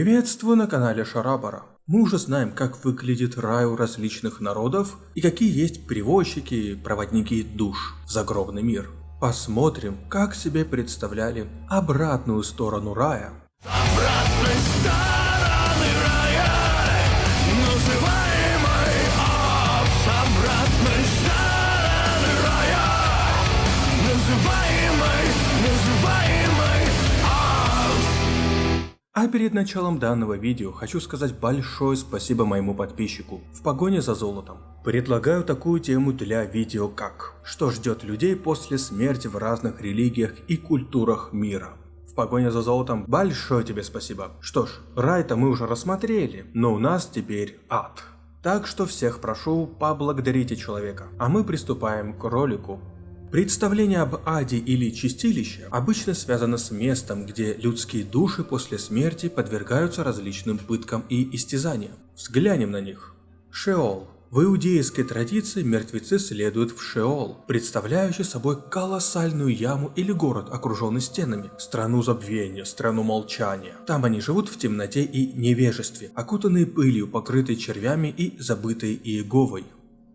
Приветствую на канале Шарабара. Мы уже знаем, как выглядит рай у различных народов и какие есть перевозчики, проводники душ в загробный мир. Посмотрим, как себе представляли обратную сторону рая. Обратной стороны А перед началом данного видео хочу сказать большое спасибо моему подписчику в погоне за золотом. Предлагаю такую тему для видео как «Что ждет людей после смерти в разных религиях и культурах мира». В погоне за золотом большое тебе спасибо. Что ж, рай-то мы уже рассмотрели, но у нас теперь ад. Так что всех прошу, поблагодарите человека. А мы приступаем к ролику. Представление об аде или чистилище обычно связано с местом, где людские души после смерти подвергаются различным пыткам и истязаниям. Взглянем на них. Шеол в иудейской традиции мертвецы следуют в Шеол, представляющий собой колоссальную яму или город, окруженный стенами, страну забвения, страну молчания. Там они живут в темноте и невежестве, окутанные пылью, покрытые червями и забытые Иеговой.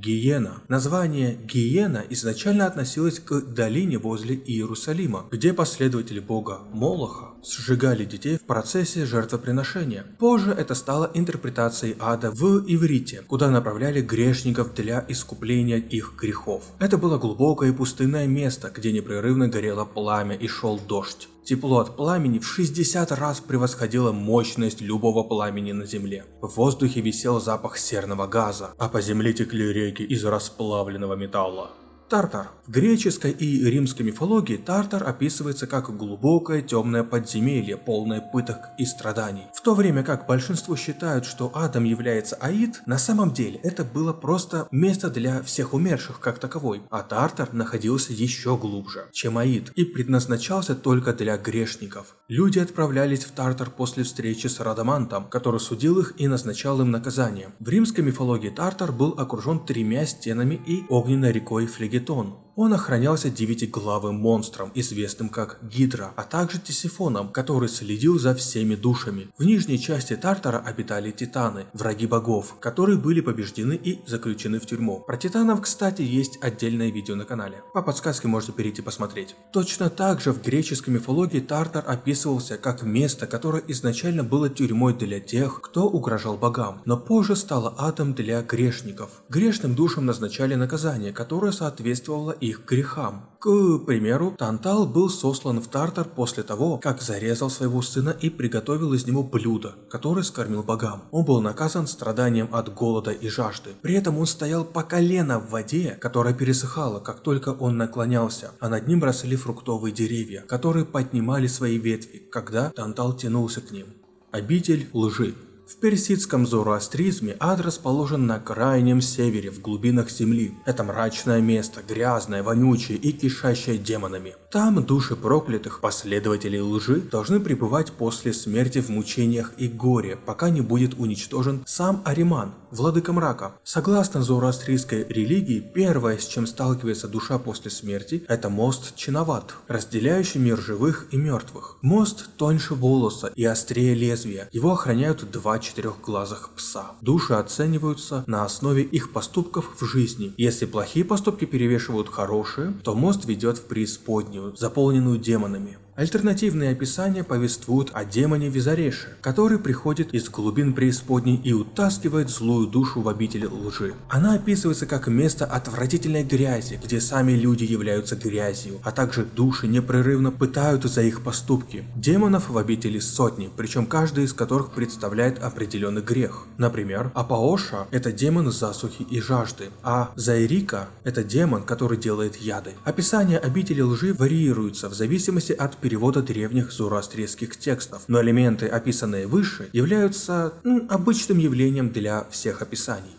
Гиена. Название Гиена изначально относилось к долине возле Иерусалима, где последователи бога Молоха сжигали детей в процессе жертвоприношения. Позже это стало интерпретацией ада в иврите, куда направляли грешников для искупления их грехов. Это было глубокое и пустынное место, где непрерывно горело пламя и шел дождь. Тепло от пламени в 60 раз превосходило мощность любого пламени на земле. В воздухе висел запах серного газа, а по земле текли реки из расплавленного металла. Тартар. В греческой и римской мифологии Тартар описывается как глубокое темное подземелье, полное пыток и страданий. В то время как большинство считают, что Адам является Аид, на самом деле это было просто место для всех умерших как таковой, а Тартар находился еще глубже, чем Аид, и предназначался только для грешников. Люди отправлялись в Тартар после встречи с Радамантом, который судил их и назначал им наказание. В римской мифологии Тартар был окружен тремя стенами и огненной рекой Флегетон Гетон. Он охранялся девятиглавым монстром, известным как Гидра, а также Тисифоном, который следил за всеми душами. В нижней части Тартара обитали титаны, враги богов, которые были побеждены и заключены в тюрьму. Про титанов, кстати, есть отдельное видео на канале. По подсказке можете перейти посмотреть. Точно так же в греческой мифологии Тартар описывался как место, которое изначально было тюрьмой для тех, кто угрожал богам, но позже стало адом для грешников. Грешным душам назначали наказание, которое соответствовало их грехам. К примеру, Тантал был сослан в Тартар после того, как зарезал своего сына и приготовил из него блюдо, которое скормил богам. Он был наказан страданием от голода и жажды. При этом он стоял по колено в воде, которая пересыхала, как только он наклонялся, а над ним росли фруктовые деревья, которые поднимали свои ветви, когда Тантал тянулся к ним. Обитель лжи. В персидском зороастризме ад расположен на крайнем севере, в глубинах земли. Это мрачное место, грязное, вонючее и кишащее демонами. Там души проклятых, последователей лжи, должны пребывать после смерти в мучениях и горе, пока не будет уничтожен сам Ариман, владыка мрака. Согласно зороастрийской религии, первое, с чем сталкивается душа после смерти, это мост Чиноват, разделяющий мир живых и мертвых. Мост тоньше волоса и острее лезвия. Его охраняют два четырехглазых пса. Души оцениваются на основе их поступков в жизни. Если плохие поступки перевешивают хорошие, то мост ведет в преисподнюю, заполненную демонами. Альтернативные описания повествуют о демоне Визареше, который приходит из глубин преисподней и утаскивает злую душу в обитель лжи. Она описывается как место отвратительной грязи, где сами люди являются грязью, а также души непрерывно пытают за их поступки. Демонов в обители сотни, причем каждый из которых представляет определенный грех. Например, Апаоша – это демон засухи и жажды, а Зайрика – это демон, который делает яды. Описание обители лжи варьируются в зависимости от перевода древних зороастрийских текстов, но элементы, описанные выше, являются м, обычным явлением для всех описаний.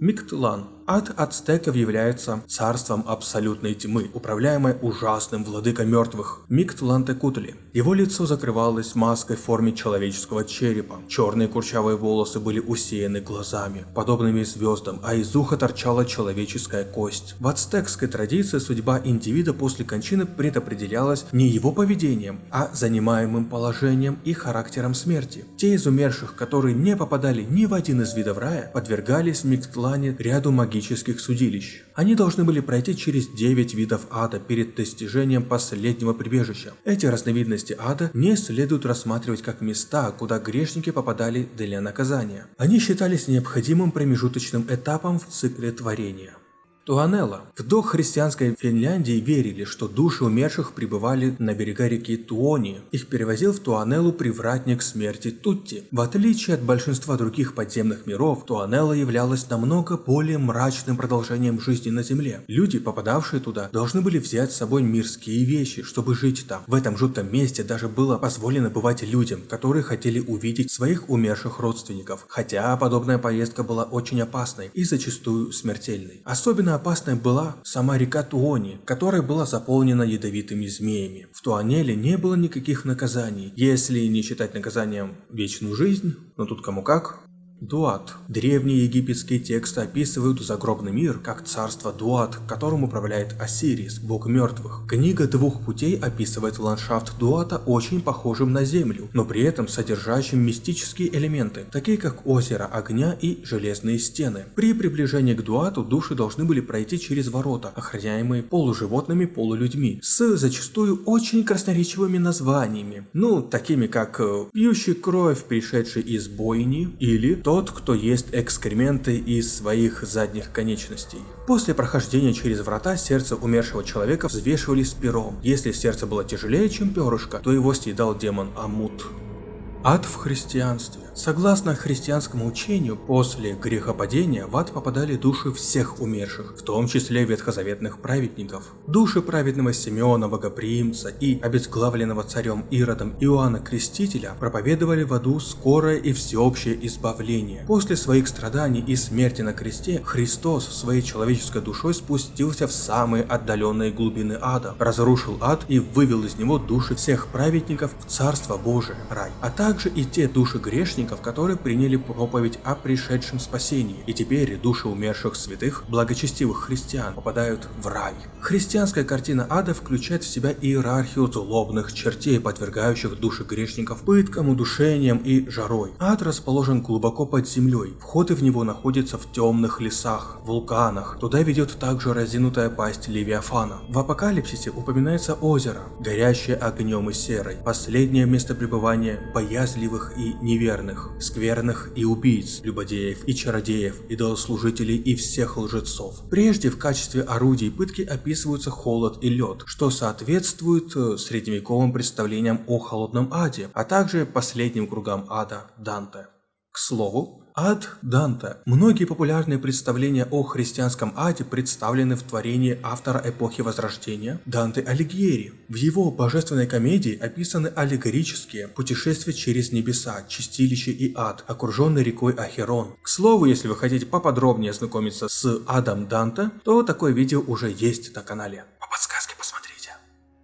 Миктлан Ад ацтеков является царством абсолютной тьмы, управляемой ужасным владыкой мертвых Миктлантекутли. Его лицо закрывалось маской в форме человеческого черепа. Черные курчавые волосы были усеяны глазами, подобными звездам, а из уха торчала человеческая кость. В ацтекской традиции судьба индивида после кончины предопределялась не его поведением, а занимаемым положением и характером смерти. Те из умерших, которые не попадали ни в один из видов рая, подвергались в Миктлане ряду магических судилищ. Они должны были пройти через 9 видов ада перед достижением последнего прибежища. Эти разновидности ада не следует рассматривать как места, куда грешники попадали для наказания. Они считались необходимым промежуточным этапом в цикле творения. Туанелла. В дохристианской Финляндии верили, что души умерших пребывали на берега реки Туони. Их перевозил в Туанеллу привратник смерти Тутти. В отличие от большинства других подземных миров, Туанелла являлась намного более мрачным продолжением жизни на Земле. Люди, попадавшие туда, должны были взять с собой мирские вещи, чтобы жить там. В этом жутком месте даже было позволено бывать людям, которые хотели увидеть своих умерших родственников. Хотя подобная поездка была очень опасной и зачастую смертельной. Особенно опасной была сама река Туони, которая была заполнена ядовитыми змеями. В Туанеле не было никаких наказаний, если не считать наказанием вечную жизнь, но тут кому как. Дуат. Древние египетские тексты описывают загробный мир как царство Дуат, которым управляет Осирис, бог мертвых. Книга двух путей описывает ландшафт Дуата очень похожим на землю, но при этом содержащим мистические элементы, такие как озеро огня и железные стены. При приближении к Дуату души должны были пройти через ворота, охраняемые полуживотными полулюдьми, с зачастую очень красноречивыми названиями, ну, такими как э, «Пьющий кровь, пришедший из бойни» или тот, кто ест экскременты из своих задних конечностей. После прохождения через врата сердце умершего человека взвешивали с пером. Если сердце было тяжелее, чем перышко, то его съедал демон Амут. Ад в христианстве. Согласно христианскому учению, после грехопадения в ад попадали души всех умерших, в том числе ветхозаветных праведников. Души праведного Симеона Богоприимца и обезглавленного царем Иродом Иоанна Крестителя проповедовали в аду скорое и всеобщее избавление. После своих страданий и смерти на кресте, Христос своей человеческой душой спустился в самые отдаленные глубины ада, разрушил ад и вывел из него души всех праведников в Царство Божие, рай, а также и те души грешников, которые приняли проповедь о пришедшем спасении, и теперь души умерших святых, благочестивых христиан, попадают в рай. Христианская картина ада включает в себя иерархию злобных чертей, подвергающих души грешников пыткам, удушениям и жарой. Ад расположен глубоко под землей, входы в него находятся в темных лесах, вулканах, туда ведет также разинутая пасть Левиафана. В апокалипсисе упоминается озеро, горящее огнем и серой, последнее место пребывания боязливых и неверных скверных и убийц, любодеев и чародеев, идолослужителей и всех лжецов. Прежде в качестве орудий пытки описываются холод и лед, что соответствует э, средневековым представлениям о холодном аде, а также последним кругам ада Данте. К слову, Ад Данте. Многие популярные представления о христианском аде представлены в творении автора эпохи Возрождения Данте Алигьери. В его божественной комедии описаны аллегорические путешествия через небеса, чистилище и ад, окруженный рекой Ахерон. К слову, если вы хотите поподробнее ознакомиться с адом Данте, то такое видео уже есть на канале.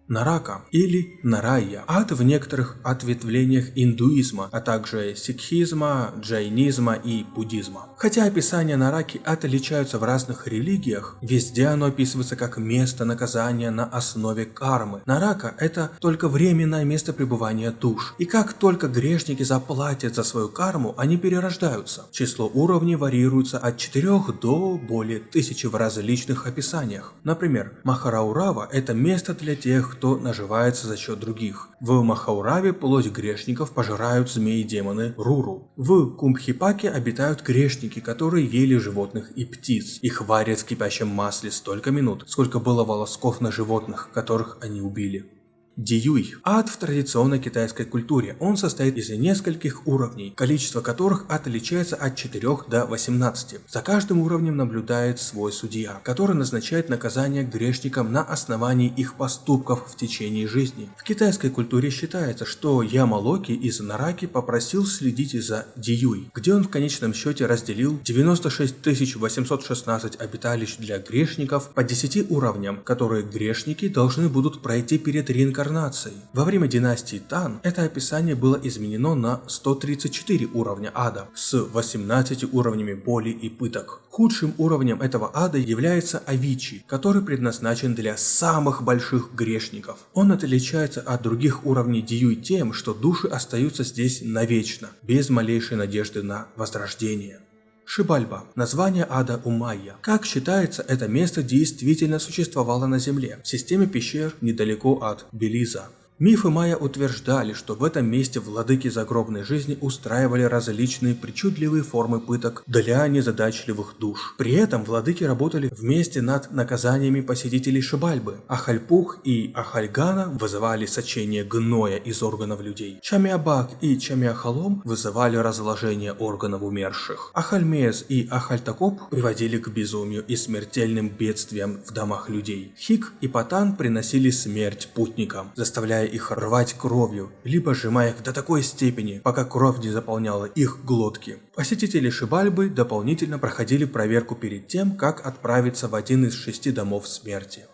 Нарака или Нарайя. Ад в некоторых ответвлениях индуизма, а также сикхизма, джайнизма и буддизма. Хотя описания Нараки отличаются в разных религиях, везде оно описывается как место наказания на основе кармы. Нарака – это только временное место пребывания душ. И как только грешники заплатят за свою карму, они перерождаются. Число уровней варьируется от 4 до более тысячи в различных описаниях. Например, Махараурава – это место для тех, кто наживается за счет других. В Махаураве плоть грешников пожирают змеи-демоны Руру. В Кумбхипаке обитают грешники, которые ели животных и птиц. Их варят в кипящем масле столько минут, сколько было волосков на животных, которых они убили. Диюй. Ад в традиционной китайской культуре. Он состоит из нескольких уровней, количество которых отличается от 4 до 18. За каждым уровнем наблюдает свой судья, который назначает наказание грешникам на основании их поступков в течение жизни. В китайской культуре считается, что Ямалоки из Нараки попросил следить за Диюй, где он в конечном счете разделил 96 816 обиталищ для грешников по 10 уровням, которые грешники должны будут пройти перед реинкарнацией реинкарнаций. Во время династии Тан это описание было изменено на 134 уровня ада с 18 уровнями боли и пыток. Худшим уровнем этого ада является Авичи, который предназначен для самых больших грешников. Он отличается от других уровней Диюй тем, что души остаются здесь навечно, без малейшей надежды на возрождение. Шибальба – название ада у майя. Как считается, это место действительно существовало на Земле, в системе пещер недалеко от Белиза. Мифы майя утверждали, что в этом месте владыки загробной жизни устраивали различные причудливые формы пыток для незадачливых душ. При этом владыки работали вместе над наказаниями посетителей Шибальбы. Ахальпух и Ахальгана вызывали сочение гноя из органов людей. Чамиабак и Чамиахалом вызывали разложение органов умерших. Ахальмез и Ахальтакоп приводили к безумию и смертельным бедствиям в домах людей. Хик и Патан приносили смерть путникам, заставляя их рвать кровью, либо сжимая их до такой степени, пока кровь не заполняла их глотки. Посетители Шибальбы дополнительно проходили проверку перед тем, как отправиться в один из шести домов смерти.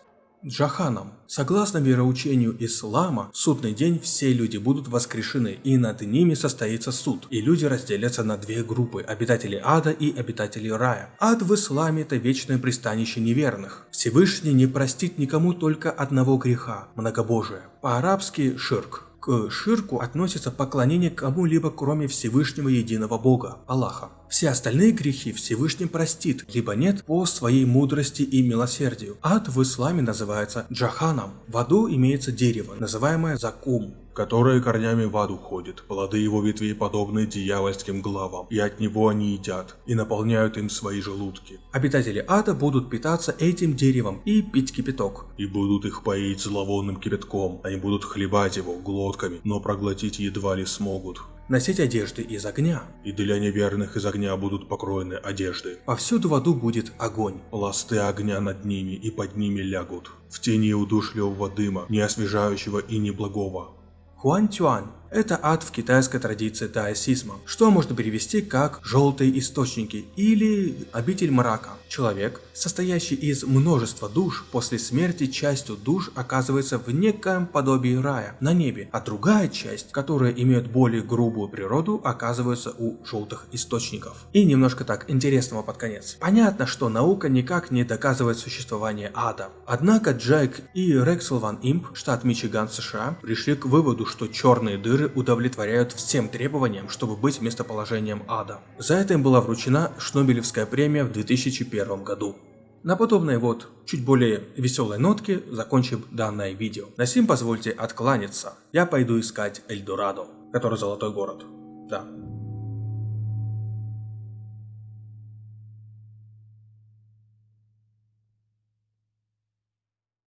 Джаханом. Согласно вероучению ислама, в судный день все люди будут воскрешены, и над ними состоится суд, и люди разделятся на две группы – обитатели ада и обитатели рая. Ад в исламе – это вечное пристанище неверных. Всевышний не простит никому только одного греха – многобожие. По-арабски – ширк. К ширку относится поклонение кому-либо кроме Всевышнего Единого Бога, Аллаха. Все остальные грехи Всевышний простит, либо нет по своей мудрости и милосердию. Ад в исламе называется джаханом. В аду имеется дерево, называемое закум которые корнями в ад уходят. Плоды его ветвей подобны дьявольским главам, и от него они едят, и наполняют им свои желудки. Обитатели ада будут питаться этим деревом и пить кипяток. И будут их поить зловонным кипятком, они будут хлебать его глотками, но проглотить едва ли смогут носить одежды из огня. И для неверных из огня будут покроены одежды. Повсюду в аду будет огонь. Пласты огня над ними и под ними лягут. В тени удушливого дыма, не освежающего и неблагого. Guanchuan это ад в китайской традиции даосизма, что можно перевести как «желтые источники» или «обитель мрака». Человек, состоящий из множества душ, после смерти частью душ оказывается в некоем подобии рая на небе, а другая часть, которая имеет более грубую природу, оказывается у желтых источников. И немножко так интересного под конец. Понятно, что наука никак не доказывает существование ада. Однако Джек и Рексел Ван Имп, штат Мичиган, США, пришли к выводу, что черные дыры удовлетворяют всем требованиям, чтобы быть местоположением ада. За это им была вручена Шнобелевская премия в 2001 2021 году. На подобной вот, чуть более веселой нотке закончим данное видео. На сим позвольте откланяться. Я пойду искать Эльдорадо, который золотой город. Да,